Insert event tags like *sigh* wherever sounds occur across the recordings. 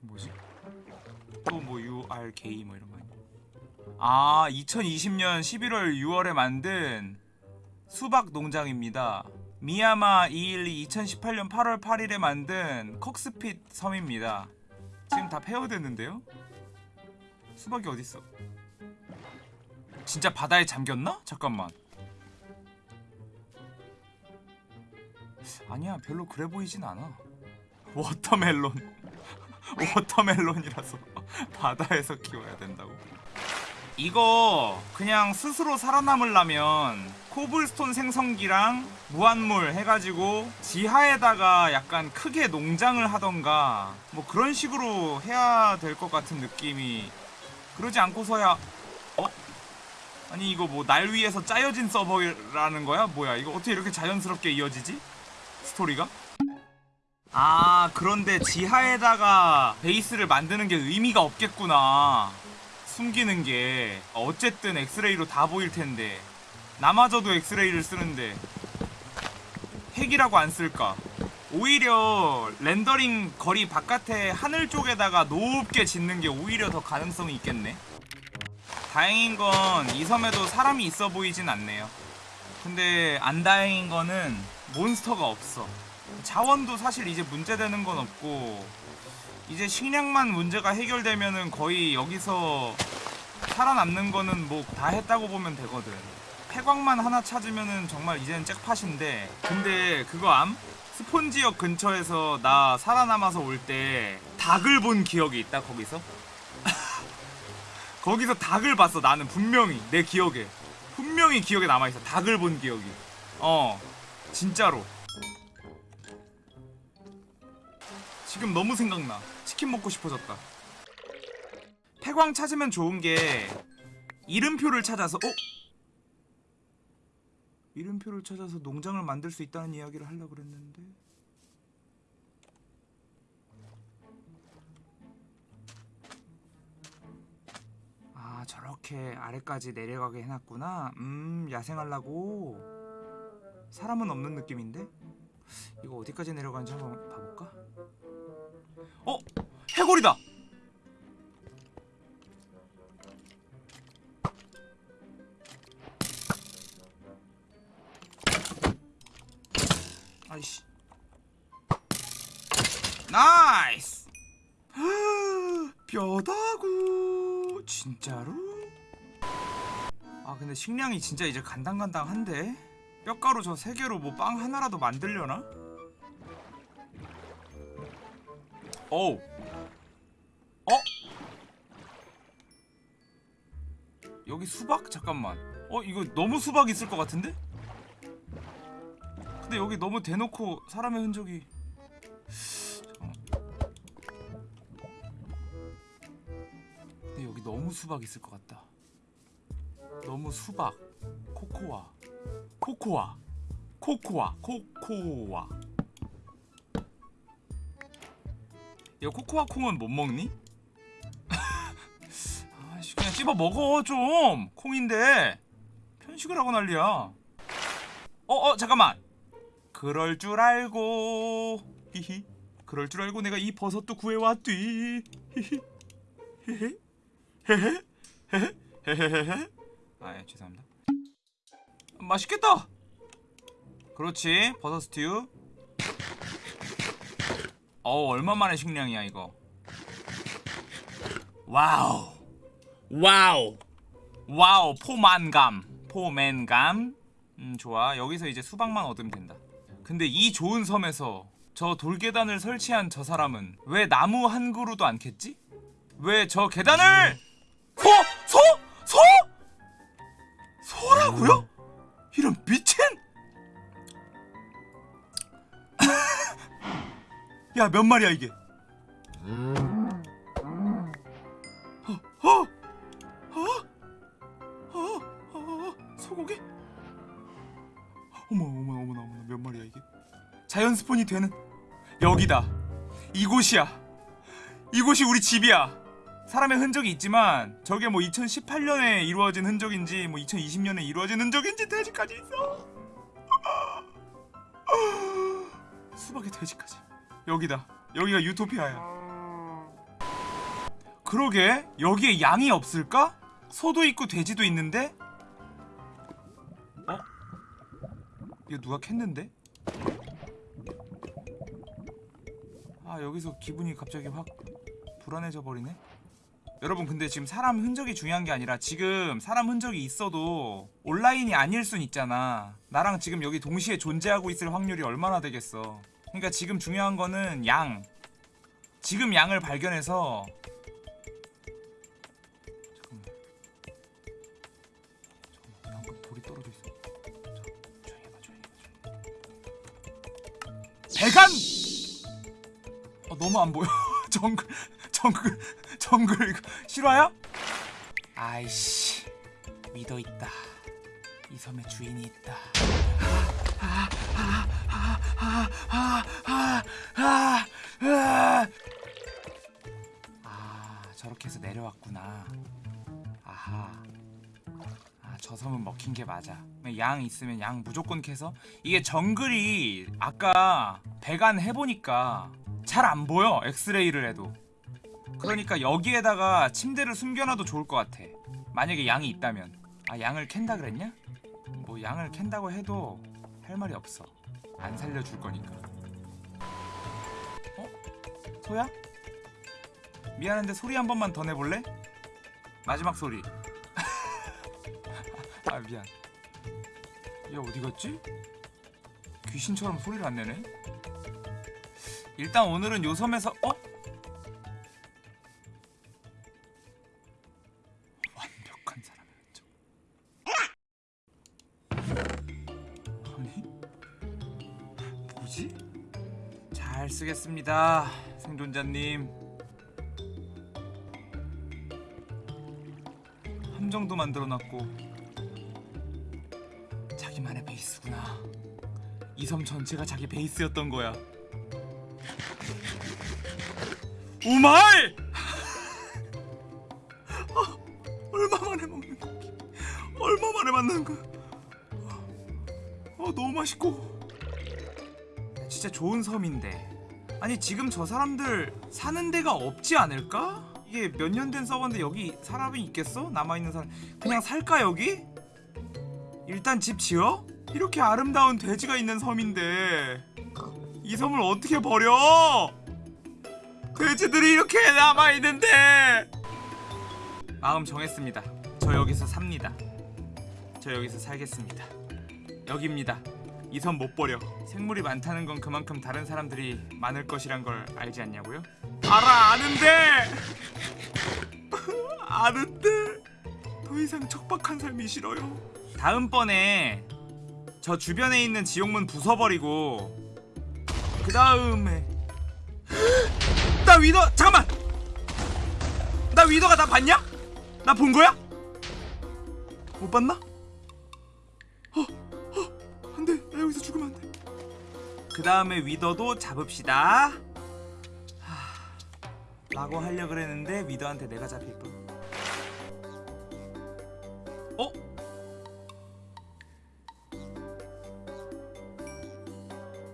뭐지? 또 뭐 URK 뭐 이런 거 아니야? 아 2020년 11월 6월에 만든 수박 농장입니다. 미야마 212 2018년 8월 8일에 만든 콕스핏 섬입니다. 지금 다 폐허됐는데요? 수박이 어딨어? 진짜 바다에 잠겼나? 잠깐만. 아니야 별로 그래 보이진 않아. Watermelon. Watermelon이라서 *laughs* 바다에서 키워야 된다고. 이거 그냥 스스로 살아남으려면 cobblestone 생성기랑 무한물 해가지고 지하에다가 약간 크게 농장을 하던가 뭐 그런 식으로 해야 될 것 같은 느낌이 그러지 않고서야 어? 아니 이거 뭐 날 위해서 짜여진 서버라는 거야? 뭐야 이거 어떻게 이렇게 자연스럽게 이어지지? 스토리가? 아 그런데 지하에다가 베이스를 만드는 게 의미가 없겠구나. 숨기는 게. 어쨌든 엑스레이로 다 보일 텐데. 나마저도 엑스레이를 쓰는데. 핵이라고 안 쓸까? 오히려 렌더링 거리 바깥에 하늘 쪽에다가 높게 짓는 게 오히려 더 가능성이 있겠네. 다행인 건 이 섬에도 사람이 있어 보이진 않네요. 근데 안 다행인 거는 몬스터가 없어 자원도 사실 이제 문제되는 건 없고 이제 식량만 문제가 해결되면은 거의 여기서 살아남는 거는 뭐 다 했다고 보면 되거든. 폐광만 하나 찾으면은 정말 이제는 잭팟인데 근데 그거 암? 스폰지역 근처에서 나 살아남아서 올 때 닭을 본 기억이 있다 거기서? *laughs* 거기서 닭을 봤어 나는 분명히 내 기억에. 분명히 기억에 남아있어 닭을 본 기억이. 어 진짜로 지금 너무 생각나. 치킨 먹고 싶어졌다. 폐광 찾으면 좋은 게 이름표를 찾아서 어? 이름표를 찾아서 농장을 만들 수 있다는 이야기를 하려고 그랬는데. 아 저렇게 아래까지 내려가게 해놨구나. 음 야생하려고. 사람은 없는 느낌인데? 이거 어디까지 내려가는지 한번 봐볼까? 어? 해골이다! 아이씨 nice *gasps* 뼈다구 진짜로? 아 근데 식량이 진짜 이제 간당간당한데? 뼈가루 저 세 개로 뭐 빵 하나라도 만들려나? 어우 어? 여기 수박? 잠깐만 어 이거 너무 수박 있을 것 같은데? 근데 여기 너무 대놓고 사람의 흔적이. 근데 여기 너무 수박 있을 것 같다 너무 수박 코코아 코코아 코코아 코코아 이거 코코아 콩은 못 먹니? *laughs* 아씨 그냥 씹어 먹어 좀. 콩인데. 편식을 하고 난리야. 어어 잠깐만. 그럴 줄 알고. 히히. 그럴 줄 알고 내가 이 버섯도 구해왔디. 히히. 헤헤 헤헤. 헤헤. 헤헤헤헤. 아예 죄송합니다. 맛있겠다. 그렇지. 버섯 스튜 어 얼마만의 식량이야 이거 와우 와우 와우 포만감 포맨감 음 좋아 여기서 이제 수박만 얻으면 된다 근데 이 좋은 섬에서 저 돌계단을 설치한 저 사람은 왜 나무 한 그루도 안 캤지? 왜 저 계단을 소! 소! 소! 소라고요? 이런 미친 야 몇 마리야 이게 어? 어? 어? 어? 어? 소고기? 어머 어머 어머나 어머나 몇 마리야 이게 자연 스폰이 되는 여기다 이곳이야 이곳이 우리 집이야 사람의 흔적이 있지만 저게 뭐 2018년에 이루어진 흔적인지 뭐 2020년에 이루어진 흔적인지 돼지까지 있어 *gasps* 수박의 돼지까지 여기다 여기가 유토피아야 그러게 여기에 양이 없을까? 소도 있고 돼지도 있는데? 어? 이거 누가 캤는데? 아 여기서 기분이 갑자기 확 불안해져 버리네 여러분 근데 지금 사람 흔적이 중요한 게 아니라 지금 사람 흔적이 있어도 온라인이 아닐 순 있잖아 나랑 지금 여기 동시에 존재하고 있을 확률이 얼마나 되겠어 그러니까 지금 중요한 거는 양. 지금 양을 발견해서 잠깐만. 잠깐만. 배간! 어, 너무 안 보여. *laughs* 정글 정글 정글 이거 실화야? 아이씨 믿어 있다. 이 섬에 주인이 있다. 아 저렇게 해서 내려왔구나. 아하. 아, 저 섬은 먹힌 게 맞아. 양 있으면 양 무조건 캐서 이게 정글이 아까 배관 해보니까 잘 안 보여 엑스레이를 해도. 그러니까 여기에다가 침대를 숨겨놔도 좋을 것 같아. 만약에 양이 있다면. 아 양을 캔다 그랬냐? 뭐 양을 캔다고 해도 할 말이 없어. 안 살려줄 거니까. 어? 소야? 미안한데 소리 한 번만 더 내볼래? 마지막 소리 *laughs* 아 미안 얘 어디 갔지? 귀신처럼 소리를 안 내네 일단 오늘은 요 섬에서 어? 완벽한 사람의 흔적 아니 뭐지? 잘 쓰겠습니다 생존자님 함정도 만들어놨고. 자기만의 베이스구나. 이 섬 전체가 자기 베이스였던 거야. 우마이! 아, *laughs* 얼마 만에 먹는 고기 얼마 만에 만나는 거야? 어, 너무 맛있고. 진짜 좋은 섬인데. 아니 지금 저 사람들 사는 데가 없지 않을까? 이게 몇 년 된 서버인데 여기 사람이 있겠어? 남아있는 사람 그냥 살까 여기? 일단 집 지어? 이렇게 아름다운 돼지가 있는 섬인데 이 섬을 어떻게 버려? 돼지들이 이렇게 남아있는데 마음 정했습니다 저 여기서 삽니다 저 여기서 살겠습니다 여기입니다 이섬못 버려 생물이 많다는 건 그만큼 다른 사람들이 많을 것이란 걸 알지 않냐고요? 알아 아는데 *laughs* 아는데 더 이상 척박한 삶이 싫어요 다음번에 저 주변에 있는 지옥문 부숴버리고 그 다음에 *gasps* 나 위더 잠깐만 나 위더가 나 봤냐? 나 본 거야? 못 봤나? 어, 여기서 죽으면 안 돼 그 다음에 위더도 잡읍시다 하... 라고 하려 그랬는데 위더한테 내가 잡힐 뻔 어?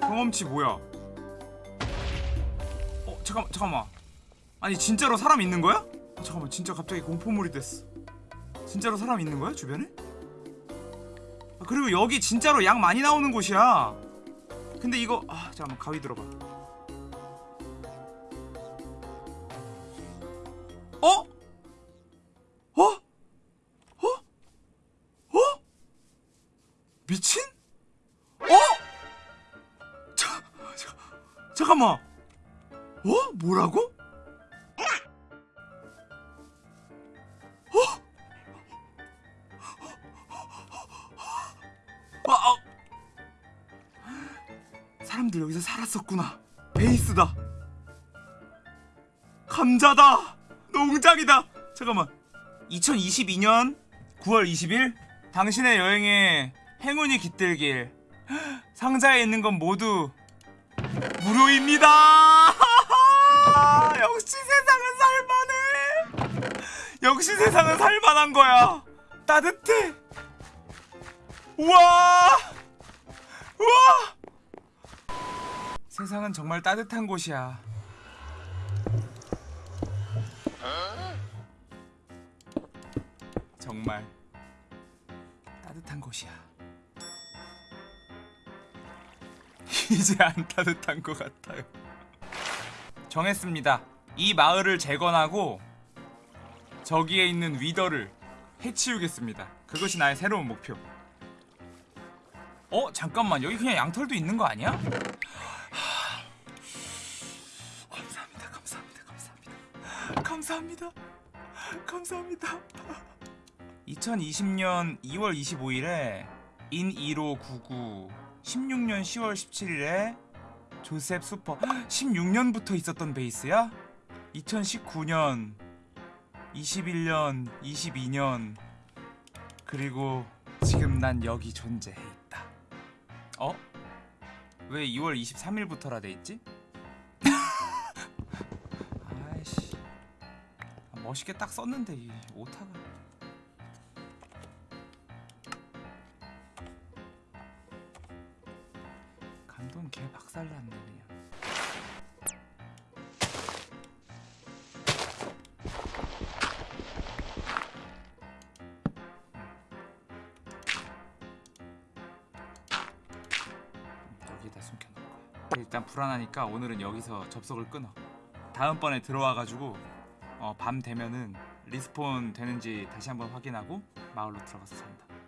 경험치 뭐야 어 잠깐만 잠깐만 아니 진짜로 사람 있는 거야? 아, 잠깐만 진짜 갑자기 공포물이 됐어 진짜로 사람 있는 거야 주변에? 아, 그리고 여기 진짜로 양 많이 나오는 곳이야 근데 이거 아 잠깐만 가위 들어봐 어? 어? 어? 어? 미친? 어? 자, 자, 잠깐만 어? 뭐라고? 사람들 여기서 살았었구나. 베이스다. 감자다. 농장이다. 잠깐만. 2022년 9월 20일? 당신의 여행에 행운이 깃들길. 상자에 있는 건 모두 무료입니다. *laughs* 역시 세상은 살만해. 역시 세상은 살만한 거야. 따뜻해. 우와! 우와 세상은 정말 따뜻한 곳이야 정말 따뜻한 곳이야. *laughs* 이제 안 따뜻한 것 같아요. 정했습니다. 이 마을을 재건하고 저기에 있는 위더를 해치우겠습니다. 그것이 나의 새로운 목표. 어 잠깐만 여기 그냥 양털도 있는 거 아니야? 감사합니다, 감사합니다, 감사합니다. 2020년 2월 25일에 인1599 16년 10월 17일에 조셉 슈퍼 16년부터 있었던 베이스야? 2019년 21년 22년 그리고 지금 난 여기 존재해 있다 어? 왜 2월 23일부터라 돼 있지? 멋있게 딱 썼는데 이 오타가. 감동 개 박살났네 그냥. 여기다 숨겨놓을 거야 일단 불안하니까 오늘은 여기서 접속을 끊어. 다음번에 들어와가지고 어, 밤 되면은 respawn 되는지 다시 한번 확인하고 마을로 들어가서 산다